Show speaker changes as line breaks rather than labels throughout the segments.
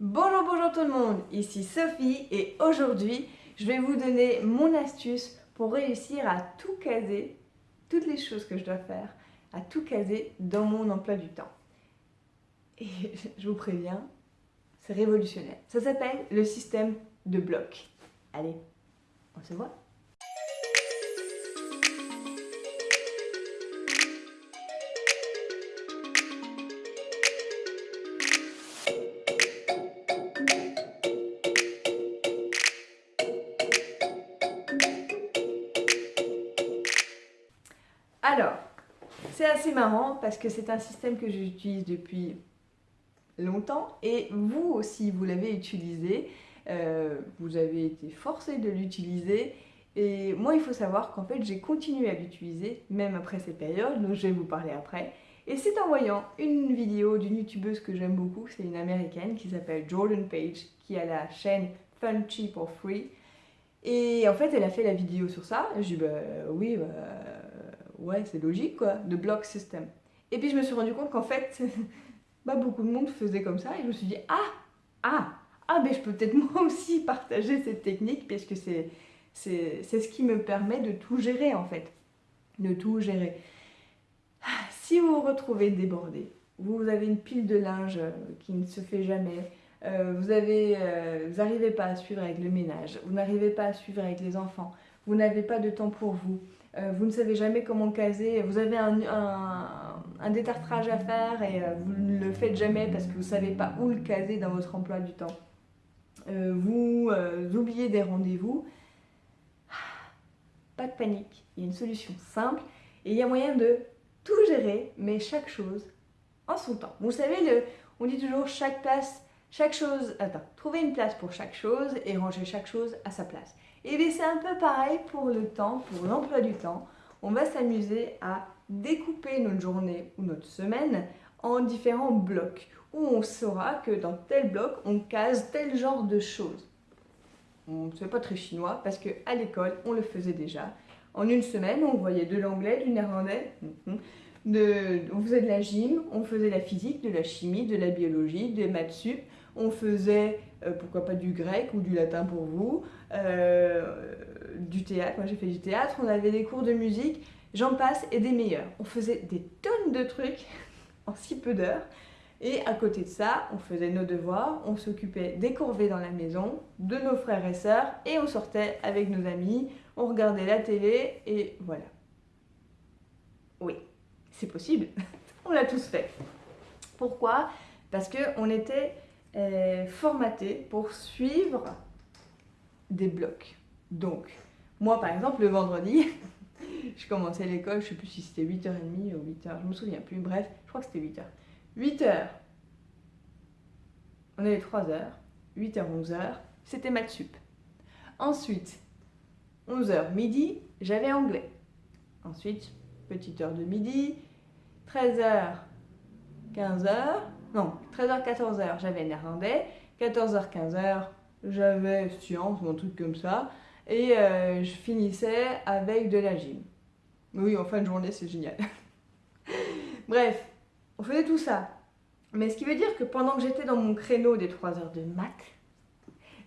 Bonjour, bonjour tout le monde, ici Sophie et aujourd'hui je vais vous donner mon astuce pour réussir à tout caser, toutes les choses que je dois faire, à tout caser dans mon emploi du temps. Et je vous préviens, c'est révolutionnaire. Ça s'appelle le système de blocs. Allez, on se voit Alors, c'est assez marrant parce que c'est un système que j'utilise depuis longtemps et vous aussi vous l'avez utilisé, euh, vous avez été forcé de l'utiliser et moi il faut savoir qu'en fait j'ai continué à l'utiliser même après cette période dont je vais vous parler après. Et c'est en voyant une vidéo d'une youtubeuse que j'aime beaucoup, c'est une américaine qui s'appelle Jordan Page qui a la chaîne Fun Cheap or Free. Et en fait elle a fait la vidéo sur ça, je dis bah oui bah ouais, c'est logique quoi, de block system. Et puis je me suis rendu compte qu'en fait, bah, beaucoup de monde faisait comme ça et je me suis dit, ah, ah, ah, mais je peux peut-être moi aussi partager cette technique parce que c'est ce qui me permet de tout gérer en fait, de tout gérer. Si vous vous retrouvez débordé, vous avez une pile de linge euh, qui ne se fait jamais, euh, vous n'arrivez euh, pas à suivre avec le ménage, vous n'arrivez pas à suivre avec les enfants, vous n'avez pas de temps pour vous, euh, vous ne savez jamais comment caser, vous avez un, un, détartrage à faire et euh, vous ne le faites jamais parce que vous ne savez pas où le caser dans votre emploi du temps. Euh, vous oubliez des rendez-vous, pas de panique, il y a une solution simple et il y a moyen de tout gérer, mais chaque chose en son temps. Vous savez, on dit toujours chaque place, chaque chose, attends, trouver une place pour chaque chose et ranger chaque chose à sa place. Et bien c'est un peu pareil pour le temps, pour l'emploi du temps. On va s'amuser à découper notre journée ou notre semaine en différents blocs où on saura que dans tel bloc, on case tel genre de choses. Ce n'est pas très chinois parce qu'à l'école, on le faisait déjà. En une semaine, on voyait de l'anglais, du néerlandais, mhm. De, on faisait de la gym, on faisait la physique, de la chimie, de la biologie, des maths sup, on faisait euh, pourquoi pas du grec ou du latin pour vous, euh, du théâtre, moi j'ai fait du théâtre, on avait des cours de musique, j'en passe et des meilleurs. On faisait des tonnes de trucs en si peu d'heures. Et à côté de ça, on faisait nos devoirs, on s'occupait des corvées dans la maison, de nos frères et sœurs, et on sortait avec nos amis, on regardait la télé, et voilà. Oui, c'est possible, on l'a tous fait. Pourquoi? Parce qu'on était formaté pour suivre des blocs. Donc, moi par exemple, le vendredi, je commençais l'école, je sais plus si c'était 8h30 ou 8h, je me souviens plus, bref, je crois que c'était 8h. 8h, on avait 3h, 8h, 11h, c'était maths sup. Ensuite, 11h midi, j'avais anglais. Ensuite, petite heure de midi, 13h, 15h, non, 13h, 14h, j'avais néerlandais, 14h, 15h, j'avais sciences ou un truc comme ça, et euh, je finissais avec de la gym. Oui, en fin de journée, c'est génial. Bref, on faisait tout ça. Mais ce qui veut dire que pendant que j'étais dans mon créneau des 3 heures de maths,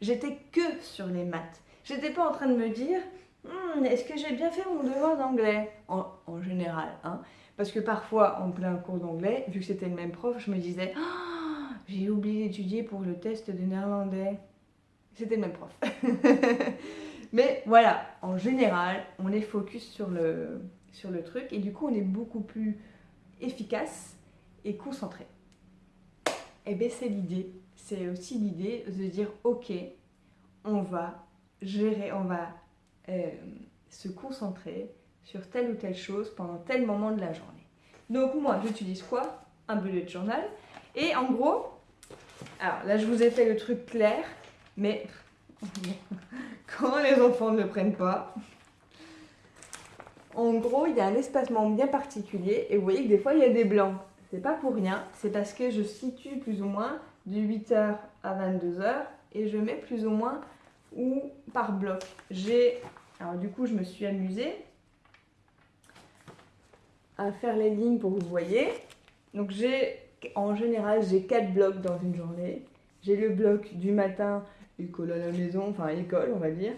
j'étais que sur les maths. J'étais pas en train de me dire hmm, est-ce que j'ai bien fait mon devoir d'anglais en, général, hein parce que parfois, en plein cours d'anglais, vu que c'était le même prof, je me disais oh, j'ai oublié d'étudier pour le test de néerlandais. C'était le même prof. Mais voilà, en général, on est focus sur le, sur le truc et du coup, on est beaucoup plus efficace et concentré. Et bien, c'est l'idée. C'est aussi l'idée de dire ok, on va gérer, on va euh, se concentrer sur telle ou telle chose pendant tel moment de la journée. Donc moi, j'utilise quoi? Un bullet journal. Et en gros, alors là, je vous ai fait le truc clair, mais quand les enfants ne le prennent pas, en gros, il y a un espacement bien particulier et vous voyez que des fois, il y a des blancs. C'est pas pour rien, c'est parce que je situe plus ou moins de 8h à 22h et je mets plus ou moins ou par bloc. J'ai, alors du coup, je me suis amusée à faire les lignes pour que vous voyez. Donc j'ai, en général, j'ai 4 blocs dans une journée. j'ai le bloc du matin, école à la maison, enfin école on va dire.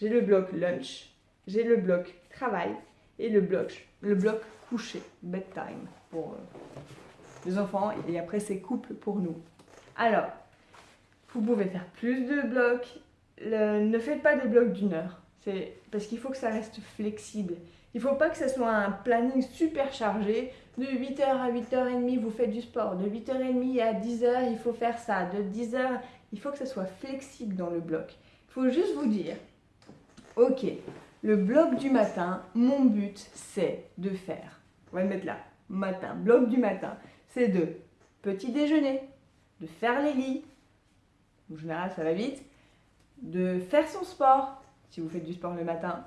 J'ai le bloc lunch, j'ai le bloc travail et le bloc, le bloc coucher, bedtime pour euh, les enfants et après c'est couple pour nous. Alors, vous pouvez faire plus de blocs, ne faites pas des blocs d'une heure, c'est parce qu'il faut que ça reste flexible. Il ne faut pas que ce soit un planning super chargé. De 8h à 8h30, vous faites du sport. De 8h30 à 10h, il faut faire ça. De 10h, il faut que ce soit flexible dans le bloc. Il faut juste vous dire, ok, le bloc du matin, mon but, c'est de faire, on va le mettre là, matin, bloc du matin, c'est de petit déjeuner, de faire les lits, en général ça va vite, de faire son sport, si vous faites du sport le matin,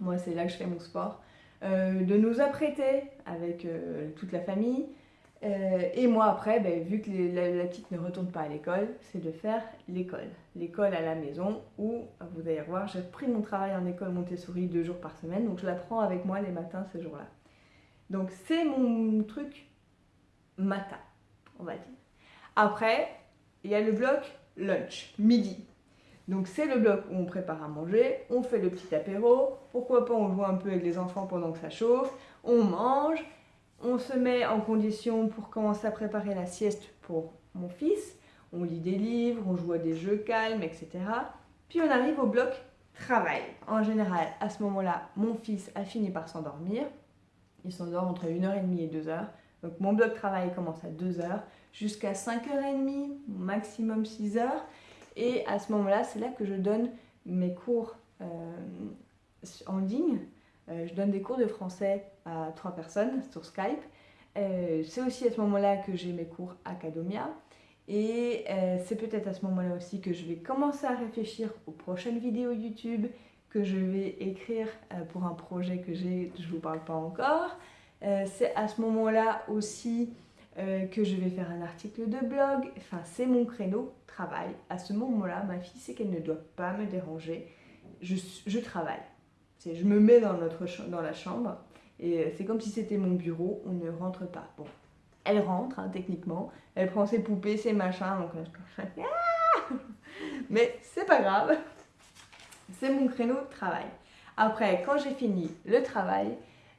moi c'est là que je fais mon sport, euh, de nous apprêter avec euh, toute la famille, euh, et moi après, ben, vu que la, petite ne retourne pas à l'école, c'est de faire l'école. L'école à la maison où, vous allez voir, j'ai pris mon travail en école Montessori deux jours par semaine, donc je la prends avec moi les matins ces jours-là. Donc c'est mon truc matin, on va dire. Après, il y a le bloc lunch, midi. Donc c'est le bloc où on prépare à manger, on fait le petit apéro, pourquoi pas on joue un peu avec les enfants pendant que ça chauffe, on mange, on se met en condition pour commencer à préparer la sieste pour mon fils, on lit des livres, on joue à des jeux calmes, etc. Puis on arrive au bloc travail. En général, à ce moment-là, mon fils a fini par s'endormir. Il s'endort entre 1h30 et 2h. Donc mon bloc travail commence à 2h jusqu'à 5h30, maximum 6h. Et à ce moment-là, c'est là que je donne mes cours euh, en ligne. Euh, je donne des cours de français à trois personnes sur Skype. Euh, c'est aussi à ce moment-là que j'ai mes cours Academia. Et c'est peut-être à ce moment-là aussi que je vais commencer à réfléchir aux prochaines vidéos YouTube que je vais écrire pour un projet que j'ai, je ne vous parle pas encore. c'est à ce moment-là aussi euh, que je vais faire un article de blog. Enfin, c'est mon créneau travail. À ce moment-là, ma fille sait qu'elle ne doit pas me déranger. Je, travaille. Je me mets dans, notre, dans la chambre et euh, c'est comme si c'était mon bureau. On ne rentre pas. Bon, elle rentre hein, techniquement. Elle prend ses poupées, ses machins. Donc, ah mais c'est pas grave. C'est mon créneau de travail. Après, quand j'ai fini le travail,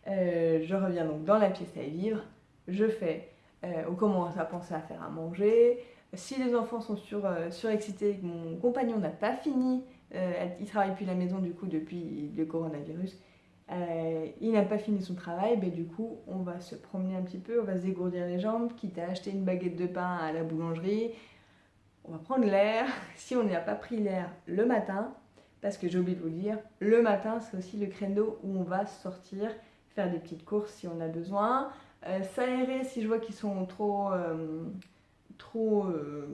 euh, je reviens donc dans la pièce à vivre. Je fais euh, on commence à penser à faire à manger. Si les enfants sont sur, euh, surexcités, mon compagnon n'a pas fini, euh, il travaille depuis la maison du coup depuis le coronavirus, il n'a pas fini son travail, ben, du coup on va se promener un petit peu, on va se dégourdir les jambes, quitte à acheter une baguette de pain à la boulangerie, on va prendre l'air, si on n'a pas pris l'air le matin, parce que j'ai oublié de vous le dire, le matin c'est aussi le créneau où on va sortir, faire des petites courses si on a besoin, euh, s'aérer si je vois qu'ils sont trop, euh, trop euh,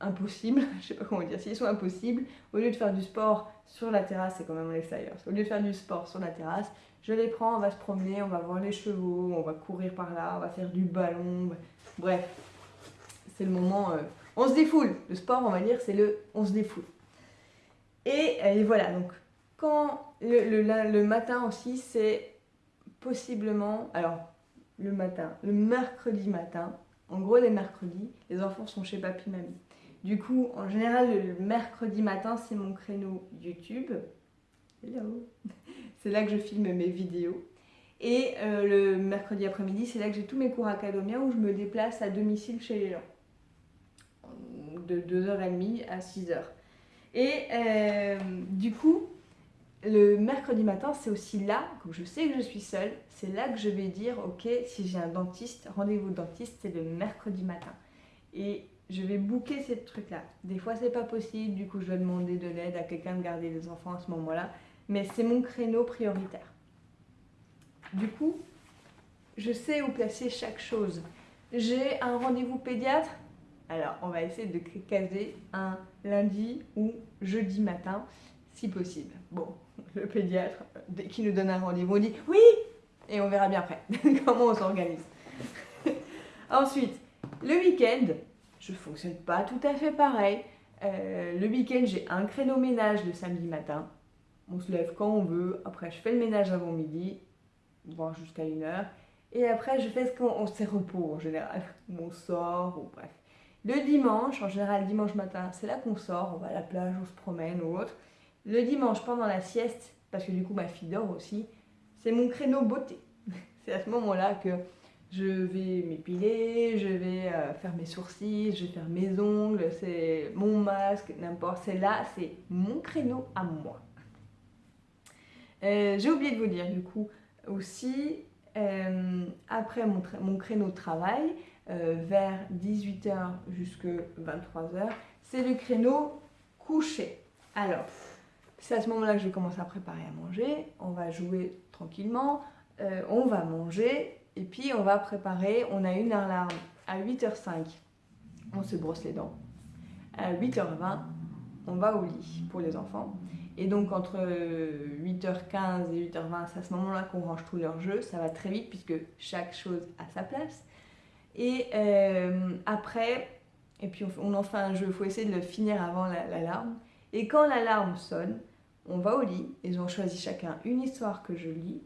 impossibles, je sais pas comment dire, s'ils sont impossibles, au lieu de faire du sport sur la terrasse, c'est quand même à l'extérieur, au lieu de faire du sport sur la terrasse, je les prends, on va se promener, on va voir les chevaux, on va courir par là, on va faire du ballon, bref, c'est le moment, on se défoule, le sport on va dire c'est le on se défoule. Et, voilà, donc quand le matin aussi c'est possiblement, alors le matin, le mercredi matin. En gros, les mercredis, les enfants sont chez papy mamie. Du coup, en général, le mercredi matin, c'est mon créneau YouTube. C'est là que je filme mes vidéos. Et euh, le mercredi après-midi, c'est là que j'ai tous mes cours académiens où je me déplace à domicile chez les gens. De 2h30 à 6h. Et euh, du coup, le mercredi matin, c'est aussi là, comme je sais que je suis seule, c'est là que je vais dire, ok, si j'ai un dentiste, rendez-vous dentiste, c'est le mercredi matin. Et je vais booker ces trucs-là. Des fois, c'est pas possible, du coup, je vais demander de l'aide à quelqu'un de garder les enfants à ce moment-là. Mais c'est mon créneau prioritaire. Du coup, je sais où placer chaque chose. J'ai un rendez-vous pédiatre. Alors, on va essayer de caser un lundi ou jeudi matin, si possible. Bon, le pédiatre, qu'il nous donne un rendez-vous, on dit oui et on verra bien après comment on s'organise. Ensuite, le week-end, je fonctionne pas tout à fait pareil. Euh, le week-end, j'ai un créneau ménage le samedi matin. On se lève quand on veut. Après, je fais le ménage avant midi, voire jusqu'à une heure. Et après, je fais ce qu'on s'est repos en général. On sort, ou bref. Le dimanche, en général dimanche matin, c'est là qu'on sort, on va à la plage, on se promène ou autre. Le dimanche pendant la sieste, parce que du coup ma fille dort aussi, c'est mon créneau beauté. c'est à ce moment-là que je vais m'épiler, je vais euh, faire mes sourcils, je vais faire mes ongles, c'est mon masque, n'importe. C'est là, c'est mon créneau à moi. Euh, j'ai oublié de vous dire du coup aussi, euh, après mon, créneau de travail, vers 18h jusqu'à 23h, c'est le créneau couché. Alors, c'est à ce moment-là que je vais commencer à préparer à manger. On va jouer tranquillement, on va manger et puis on va préparer, on a une alarme à 8h05, on se brosse les dents. À 8h20, on va au lit pour les enfants. Et donc entre 8h15 et 8h20, c'est à ce moment-là qu'on range tous leurs jeux. Ça va très vite puisque chaque chose a sa place. Et euh, après, et puis on, en fait un jeu, il faut essayer de le finir avant l'alarme. et quand l'alarme sonne, on va au lit, ils ont choisi chacun une histoire que je lis.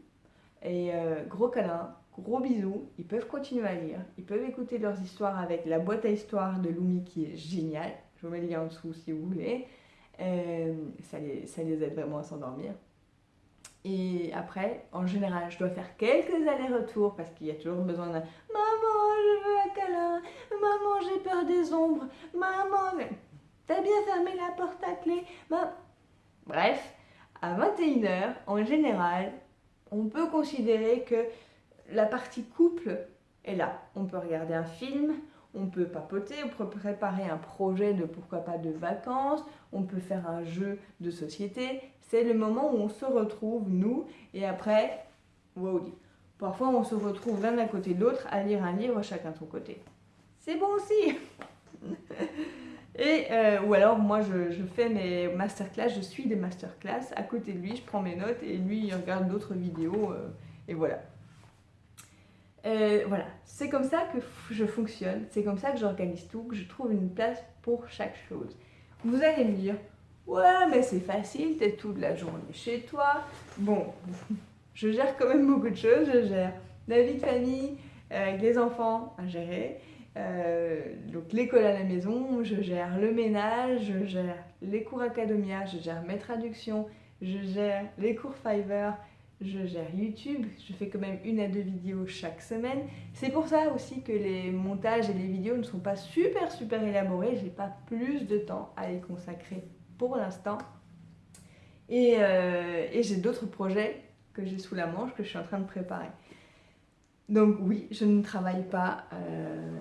Et euh, gros câlin, Gros bisous, ils peuvent continuer à lire, ils peuvent écouter leurs histoires avec la boîte à histoires de Lumi qui est géniale. Je vous mets le lien en dessous si vous voulez. Euh, ça, les, ça les aide vraiment à s'endormir. Et après, en général, je dois faire quelques allers-retours parce qu'il y a toujours besoin d'un Maman, je veux un câlin. Maman, j'ai peur des ombres. Maman, t'as bien fermé la porte à clé. Bref, à 21h, en général, on peut considérer que la partie couple est là. On peut regarder un film, on peut papoter, on peut préparer un projet de pourquoi pas de vacances, on peut faire un jeu de société. C'est le moment où on se retrouve, nous, et après, wow, parfois on se retrouve l'un à côté de l'autre à lire un livre chacun de son côté. C'est bon aussi Et, euh, ou alors moi je, fais mes masterclass, je suis des masterclass à côté de lui, je prends mes notes et lui il regarde d'autres vidéos euh, et voilà. Euh, voilà, c'est comme ça que je fonctionne, c'est comme ça que j'organise tout, que je trouve une place pour chaque chose. Vous allez me dire, ouais mais c'est facile, t'es toute la journée chez toi. Bon, je gère quand même beaucoup de choses, je gère la vie de famille, les enfants à gérer, euh, donc l'école à la maison, je gère le ménage, je gère les cours académia, je gère mes traductions, je gère les cours Fiverr, je gère YouTube, je fais quand même une à deux vidéos chaque semaine. C'est pour ça aussi que les montages et les vidéos ne sont pas super super élaborés, j'ai pas plus de temps à les consacrer pour l'instant. Et, euh, et j'ai d'autres projets que j'ai sous la manche que je suis en train de préparer. Donc oui, je ne travaille pas euh,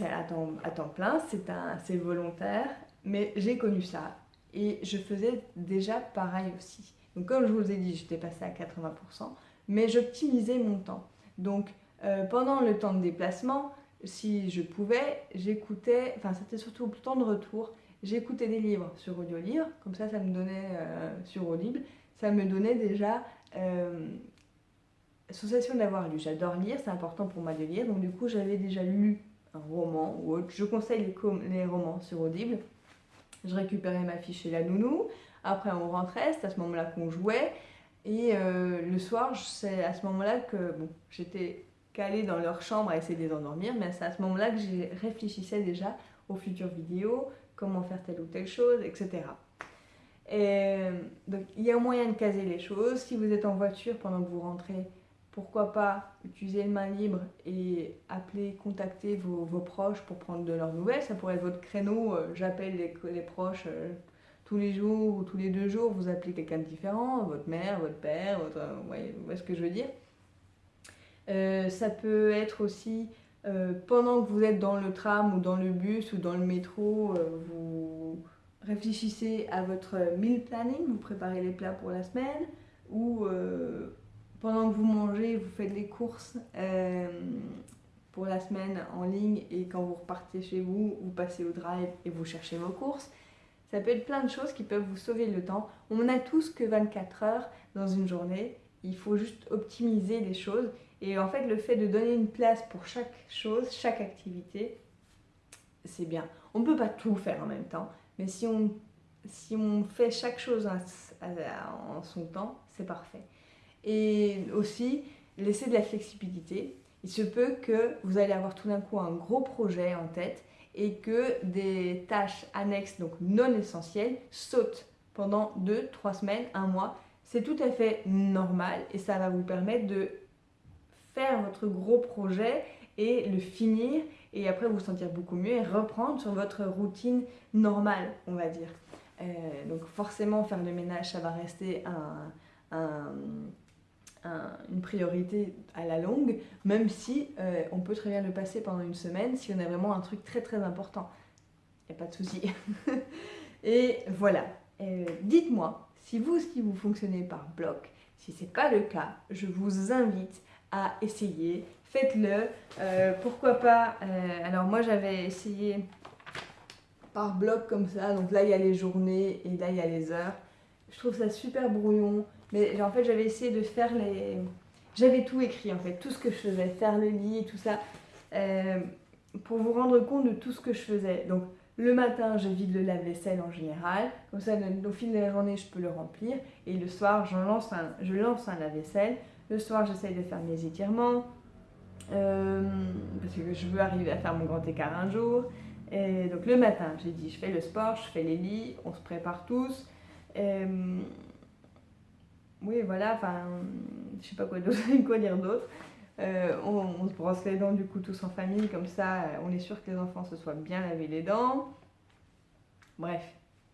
à, temps, plein, c'est volontaire, mais j'ai connu ça et je faisais déjà pareil aussi. Donc comme je vous ai dit, j'étais passée à 80%, mais j'optimisais mon temps. Donc euh, pendant le temps de déplacement, si je pouvais, j'écoutais, enfin c'était surtout le temps de retour, j'écoutais des livres sur Audiolivre, comme ça ça me donnait, euh, sur Audible, ça me donnait déjà sensation d'avoir lu. J'adore lire, c'est important pour moi de lire, donc du coup j'avais déjà lu un roman ou autre. Je conseille les, les romans sur Audible. Je récupérais ma fiche chez la nounou, après, on rentrait, c'est à ce moment-là qu'on jouait. Et euh, le soir, c'est à ce moment-là que bon, j'étais calée dans leur chambre à essayer de les endormir, mais c'est à ce moment-là que je réfléchissais déjà aux futures vidéos, comment faire telle ou telle chose, etc. Et donc, il y a un moyen de caser les choses. Si vous êtes en voiture pendant que vous rentrez, pourquoi pas utiliser le main libre et appeler, contacter vos, proches pour prendre de leurs nouvelles. Ça pourrait être votre créneau, euh, j'appelle les, les, proches euh, tous les jours ou tous les deux jours, vous appelez quelqu'un de différent, votre mère, votre père, votre, vous voyez, ce que je veux dire. Euh, ça peut être aussi euh, pendant que vous êtes dans le tram ou dans le bus ou dans le métro, euh, vous réfléchissez à votre meal planning, vous préparez les plats pour la semaine, ou pendant que vous mangez, vous faites les courses pour la semaine en ligne et quand vous repartez chez vous, vous passez au drive et vous cherchez vos courses. Ça peut être plein de choses qui peuvent vous sauver le temps. On n'a tous que 24 heures dans une journée. Il faut juste optimiser les choses. Et en fait, le fait de donner une place pour chaque chose, chaque activité, c'est bien. On ne peut pas tout faire en même temps. Mais si on, si on fait chaque chose en son temps, c'est parfait. Et aussi, laisser de la flexibilité. Il se peut que vous allez avoir tout d'un coup un gros projet en tête et que des tâches annexes, donc non essentielles, sautent pendant 2-3 semaines, un mois. C'est tout à fait normal et ça va vous permettre de faire votre gros projet et le finir et après vous sentir beaucoup mieux et reprendre sur votre routine normale, on va dire. Euh, donc forcément, faire le ménage, ça va rester une priorité à la longue, même si euh, on peut très bien le passer pendant une semaine si on a vraiment un truc très très important. Il n'y a pas de souci. et voilà. Euh, dites-moi, si vous aussi vous fonctionnez par bloc, si ce n'est pas le cas, je vous invite à essayer. Faites-le. pourquoi pas Alors moi j'avais essayé par bloc comme ça. Donc là, il y a les journées et là, il y a les heures. Je trouve ça super brouillon. Mais en fait, j'avais essayé de faire les... J'avais tout écrit en fait, tout ce que je faisais, faire le lit tout ça, euh, pour vous rendre compte de tout ce que je faisais. Donc le matin, je vide le lave-vaisselle en général, comme ça au fil de la journée, je peux le remplir. Et le soir, lance un, je lance un lave-vaisselle. Le soir, j'essaye de faire mes étirements, euh, parce que je veux arriver à faire mon grand écart un jour. Et donc le matin, j'ai dit, je fais le sport, je fais les lits, on se prépare tous. Euh, oui, voilà, enfin, je sais pas quoi, dire d'autre. Euh, on, se brosse les dents du coup tous en famille, comme ça on est sûr que les enfants se soient bien lavés les dents. Bref,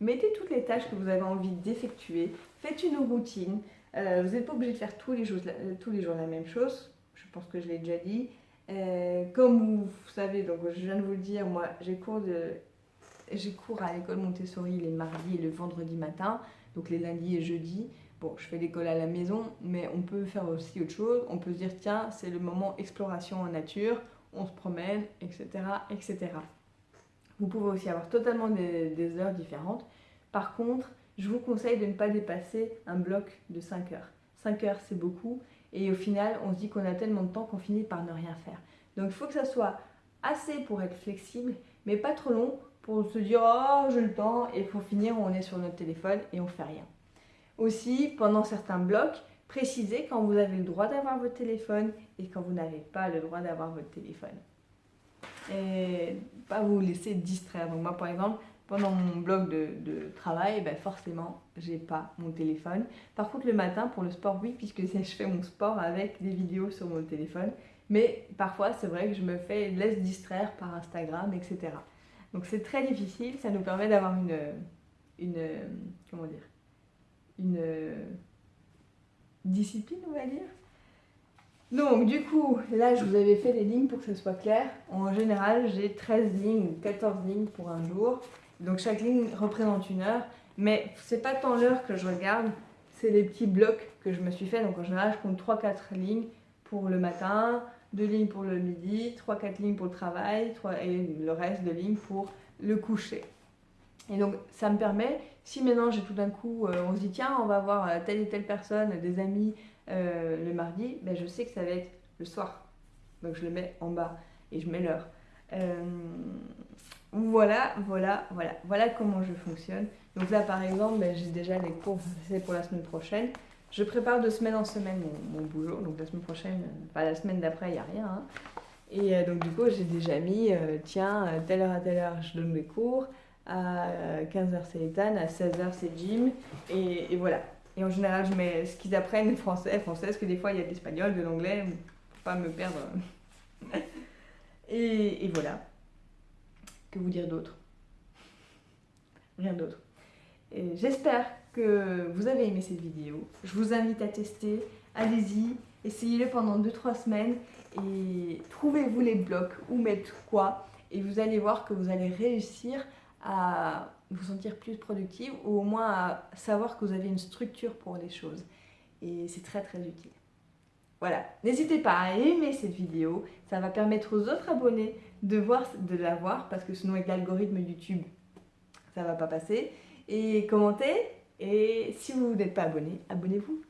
mettez toutes les tâches que vous avez envie d'effectuer, faites une routine. Euh, vous n'êtes pas obligé de faire tous les, jours, la même chose, je pense que je l'ai déjà dit. Euh, comme vous savez, donc je viens de vous le dire, moi j'ai cours, de, j'ai cours à l'école Montessori les mardis et le vendredi matin, donc les lundis et jeudis. Bon, je fais l'école à la maison, mais on peut faire aussi autre chose. On peut se dire, tiens, c'est le moment exploration en nature, on se promène, etc. etc. Vous pouvez aussi avoir totalement des, heures différentes. Par contre, je vous conseille de ne pas dépasser un bloc de 5 heures. 5 heures, c'est beaucoup. Et au final, on se dit qu'on a tellement de temps qu'on finit par ne rien faire. Donc il faut que ça soit assez pour être flexible, mais pas trop long pour se dire oh j'ai le temps et pour finir on est sur notre téléphone et on fait rien. Aussi, pendant certains blocs, précisez quand vous avez le droit d'avoir votre téléphone et quand vous n'avez pas le droit d'avoir votre téléphone. Et pas vous laisser distraire. Donc moi par exemple, pendant mon bloc de, travail, ben forcément, j'ai pas mon téléphone. Par contre, le matin, pour le sport, oui, puisque je fais mon sport avec des vidéos sur mon téléphone. Mais parfois, c'est vrai que je me fais, laisse distraire par Instagram, etc. Donc c'est très difficile, ça nous permet d'avoir une, une, comment dire, une discipline, on va dire. Donc du coup, là je vous avais fait les lignes pour que ce soit clair. En général, j'ai 13 lignes ou 14 lignes pour un jour. Donc chaque ligne représente une heure, mais c'est pas tant l'heure que je regarde, c'est les petits blocs que je me suis fait. Donc en général, je compte 3-4 lignes pour le matin, 2 lignes pour le midi, 3-4 lignes pour le travail, 3, et le reste de lignes pour le coucher. Et donc ça me permet, si maintenant j'ai tout d'un coup, euh, on se dit tiens, on va voir euh, telle et telle personne, des amis euh, le mardi, ben, je sais que ça va être le soir. Donc je le mets en bas et je mets l'heure. Voilà, voilà, voilà. Voilà comment je fonctionne. Donc là, par exemple, ben, j'ai déjà les cours c'est pour la semaine prochaine. Je prépare de semaine en semaine mon, boulot. Donc la semaine prochaine, pas la semaine d'après, il n'y a rien. Hein. Et donc du coup, j'ai déjà mis, tiens, telle heure à telle heure, je donne mes cours. À 15h, c'est Ethan. À 16h, c'est Jim. Et, voilà. Et en général, je mets ce qu'ils apprennent français, français, parce que des fois, il y a de l'espagnol, de l'anglais, pour pas me perdre. et voilà. Que vous dire d'autre? Rien d'autre. J'espère que vous avez aimé cette vidéo. Je vous invite à tester. Allez-y, essayez-le pendant 2-3 semaines et trouvez-vous les blocs, où mettre quoi. Et vous allez voir que vous allez réussir à vous sentir plus productive ou au moins à savoir que vous avez une structure pour les choses. Et c'est très très utile. Voilà, n'hésitez pas à aimer cette vidéo, ça va permettre aux autres abonnés de, voir, de la voir parce que sinon avec l'algorithme YouTube, ça va pas passer. Et commentez, et si vous n'êtes pas abonné, abonnez-vous.